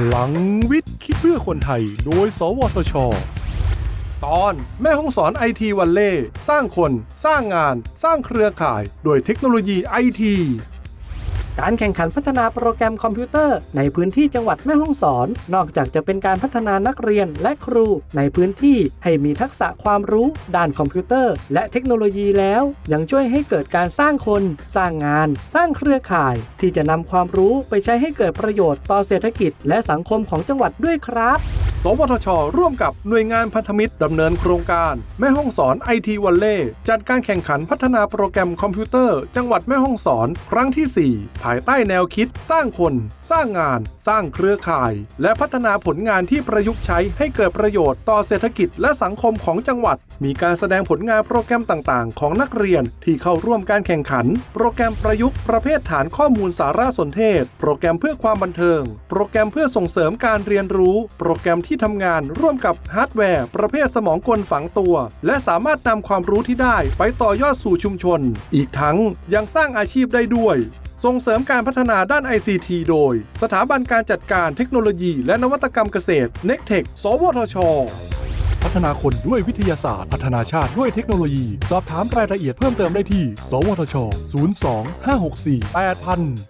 พลังวิทย์คิดเพื่อคนไทย โดย สวทช ตอนแม่ฮ่องสอน IT Valley สร้างคน สร้างงาน สร้างเครือข่าย โดยเทคโนโลยีไอที การแข่งขันพัฒนาโปรแกรมคอมพิวเตอร์ ในพื้นที่จังหวัดแม่ฮ่องสอน นอกจากจะเป็นการพัฒนานักเรียนและครู ในพื้นที่ให้มีทักษะความรู้ด้านคอมพิวเตอร์ และเทคโนโลยีแล้ว ยังช่วยให้เกิดการสร้างคน สร้างงาน สร้างเครือข่าย ที่จะนำความรู้ไปใช้ให้เกิดประโยชน์ต่อเศรษฐกิจ และสังคมของจังหวัดด้วยครับ สวทช ร่วมกับหน่วยงานพันธมิตรดำเนินโครงการ แม่ห้องสอนไอทีวันเล่จัดการแข่งขันพัฒนาโปรแกรมคอมพิวเตอร์ จังหวัดแม่ห้องสอน ครั้งที่ 4 ภายใต้แนวคิด สร้างคน สร้างงาน สร้างเครือข่าย และพัฒนาผลงานที่ประยุกต์ใช้ให้เกิดประโยชน์ต่อเศรษฐกิจและสังคมของจังหวัด มีการแสดงผลงานโปรแกรมต่าง ๆ ของนักเรียนที่เข้าร่วมการแข่งขัน โปรแกรมประยุกต์ประเภทฐานข้อมูลสารสนเทศ โปรแกรมเพื่อความบันเทิง โปรแกรมเพื่อส่งเสริมการเรียนรู้ โปรแกรมที่ทำงานร่วมกับฮาร์ดแวร์ประเภทสมองกลฝังตัว และสามารถนำความรู้ที่ได้ไปต่อยอดสู่ชุมชน อีกทั้งยังสร้างอาชีพได้ด้วย ส่งเสริมการพัฒนาด้าน ICT โดย สถาบันการจัดการเทคโนโลยีและนวัตกรรมเกษตร n e c t e c h สวทชพัฒนาคนด้วยวิทยาศาสตร์ พัฒนาชาติด้วยเทคโนโลยี สอบถามรายละเอียดเพิ่มเติมได้ที่ สวทช 02 564 8000